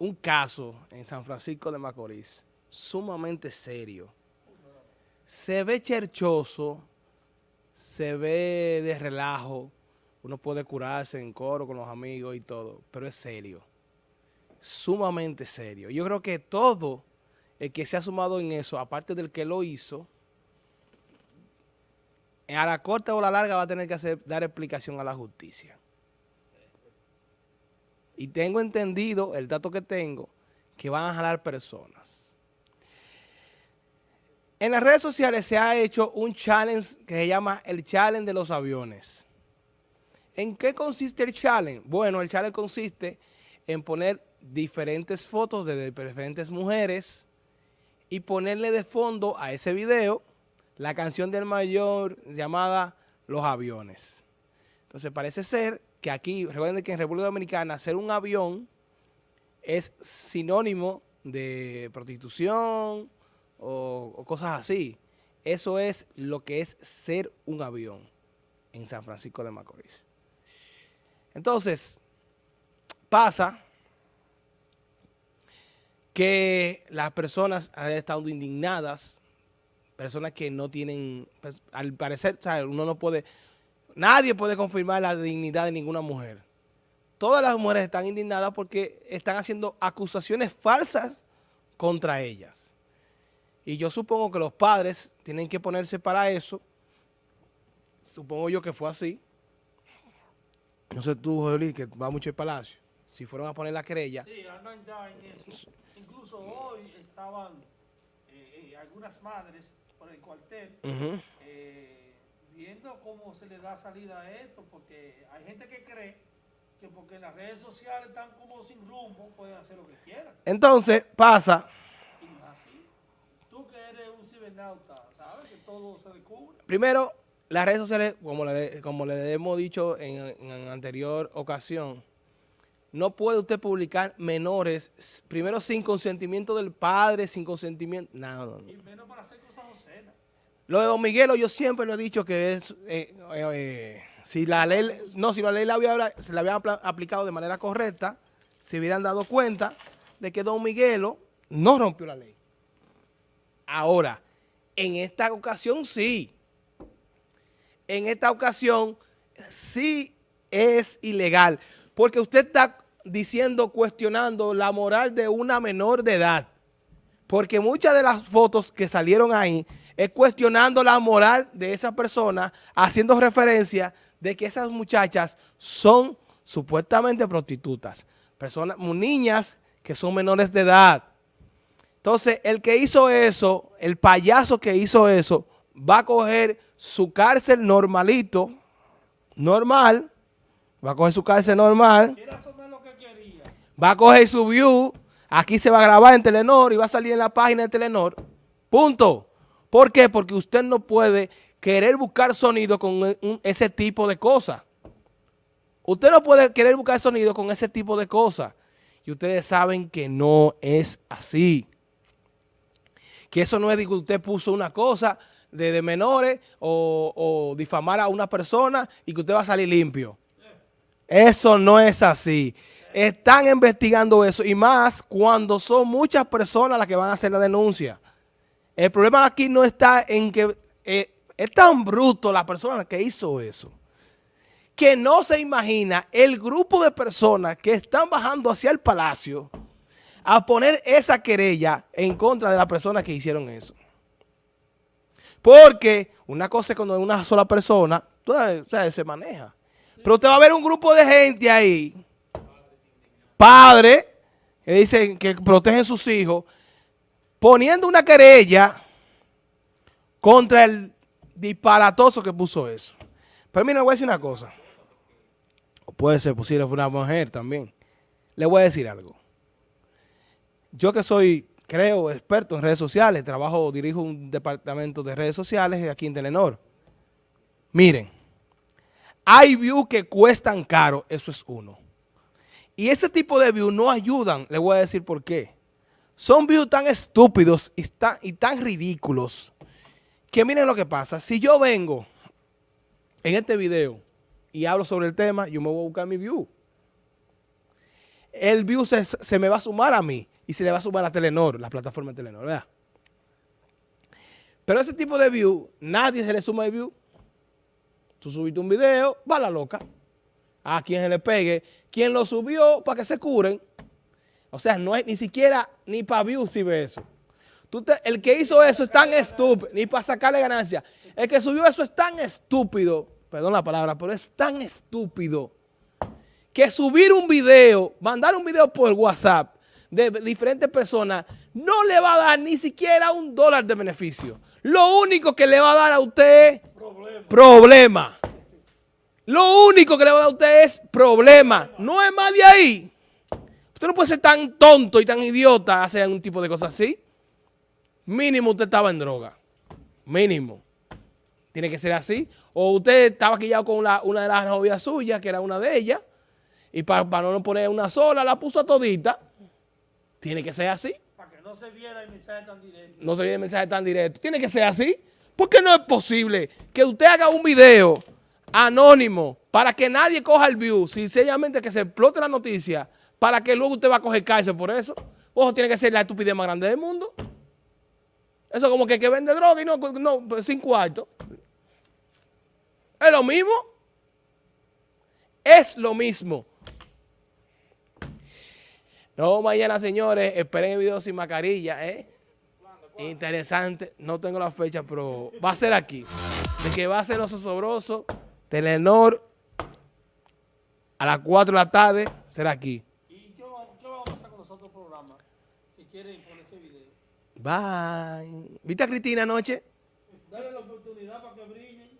un caso en San Francisco de Macorís sumamente serio. Se ve cherchoso, se ve de relajo, uno puede curarse en coro con los amigos y todo, pero es serio, sumamente serio. Yo creo que todo el que se ha sumado en eso, aparte del que lo hizo, a la corta o la larga va a tener que dar explicación a la justicia. Y tengo entendido, el dato que tengo, que van a jalar personas. En las redes sociales se ha hecho un challenge que se llama el challenge de los aviones. ¿En qué consiste el challenge? Bueno, el challenge consiste en poner diferentes fotos de diferentes mujeres y ponerle de fondo a ese video la canción del mayor llamada Los Aviones. Entonces parece ser que aquí, recuerden que en República Dominicana hacer un avión es sinónimo de prostitución o, cosas así. Eso es lo que es ser un avión en San Francisco de Macorís. Entonces, pasa que las personas han estado indignadas, personas que no tienen, pues, al parecer, uno no puede, Nadie puede confirmar la dignidad de ninguna mujer. Todas las mujeres están indignadas porque están haciendo acusaciones falsas contra ellas. Y yo supongo que los padres tienen que ponerse para eso. Supongo yo que fue así. No sé tú, José que va mucho el palacio. Si fueron a poner la querella. Sí, andan ya en eso. Incluso hoy estaban eh, eh, algunas madres por el cuartel viendo cómo se le da salida a esto, porque hay gente que cree que porque las redes sociales están como sin rumbo, pueden hacer lo que quieran. Entonces, pasa... así, tú que eres un cibernauta, ¿sabes? Que todo se descubre. Primero, las redes sociales, como le, como le hemos dicho en, en anterior ocasión, no puede usted publicar menores, primero sin consentimiento del padre, sin consentimiento, no, no, no. Y menos para obscenas. Lo de Don Miguelo yo siempre lo he dicho que es, eh, eh, si la ley, no, si la ley había, se la habían aplicado de manera correcta, se hubieran dado cuenta de que Don Miguelo no rompió la ley. Ahora, en esta ocasión sí. En esta ocasión sí es ilegal. Porque usted está diciendo, cuestionando la moral de una menor de edad. Porque muchas de las fotos que salieron ahí es cuestionando la moral de esa persona, haciendo referencia de que esas muchachas son supuestamente prostitutas, personas, niñas que son menores de edad. Entonces, el que hizo eso, el payaso que hizo eso, va a coger su cárcel normalito, normal, va a coger su cárcel normal, va a coger su view, aquí se va a grabar en Telenor y va a salir en la página de Telenor, punto. ¿Por qué? Porque usted no puede querer buscar sonido con ese tipo de cosas. Usted no puede querer buscar sonido con ese tipo de cosas. Y ustedes saben que no es así. Que eso no es de que usted puso una cosa de, menores o, o, difamar a una persona y que usted va a salir limpio. Eso no es así. Están investigando eso y más cuando son muchas personas las que van a hacer la denuncia. El problema aquí no está en que eh, es tan bruto la persona que hizo eso, que no se imagina el grupo de personas que están bajando hacia el palacio a poner esa querella en contra de la persona que hicieron eso. Porque una cosa es cuando una sola persona, se maneja. Pero usted va a ver un grupo de gente ahí, padres, que dicen que protegen sus hijos, poniendo una querella contra el disparatoso que puso eso. Pero mira, le voy a decir una cosa. O puede ser posible fue una mujer también. Le voy a decir algo. Yo que soy, creo, experto en redes sociales, trabajo, dirijo un departamento de redes sociales aquí en Telenor. Miren, hay views que cuestan caro, eso es uno. Y ese tipo de views no ayudan, le voy a decir por qué. Son views tan estúpidos y tan, ridículos que miren lo que pasa. Si yo vengo en este video y hablo sobre el tema, yo me voy a buscar mi view. el view se, me va a sumar a mí y se le va a sumar a Telenor, la plataforma de Telenor. Pero ese tipo de view, nadie se le suma el view. Tú subiste un video, va la loca. A quien se le pegue. Quien lo subió para que se curen. O sea, no hay ni siquiera ni para view si ve eso. Tú el que hizo eso es tan estúpido, ni para sacarle ganancia. El que subió eso es tan estúpido, perdón la palabra, pero es tan estúpido que subir un video, mandar un video por WhatsApp de diferentes personas, no le va a dar ni siquiera un dólar de beneficio. Lo único que le va a dar a usted Problema. problema. Lo único que le va a dar a usted es problema. No es más de ahí. Usted no puede ser tan tonto y tan idiota hacer un tipo de cosas así. Mínimo usted estaba en droga. Mínimo. Tiene que ser así. O usted estaba quillado con la- una de las novias suyas, que era una de ellas, y para, no poner una sola, la puso a todita. Tiene que ser así. Para que no se viera el mensaje tan directo. No se viene el mensaje tan directo. Tiene que ser así. Porque no es posible que usted haga un video anónimo para que nadie coja el view, sencillamente que se explote la noticia, para que luego usted va a coger cárcel por eso. Ojo, tiene que ser la estupidez más grande del mundo. Eso como que, que vende droga y no, no sin cuarto. Es lo mismo. Es lo mismo. No, mañana, señores, esperen el video sin mascarilla, ¿eh? Interesante, no tengo la fecha, pero va a ser aquí. De que va a ser los osobrosos, Telenor, a las 4 de la tarde, será aquí. ¿Y qué va, qué va a pasar con los otros programas que quieren poner ese video? Bye. ¿Viste a Cristina anoche? Dale la oportunidad para que brillen.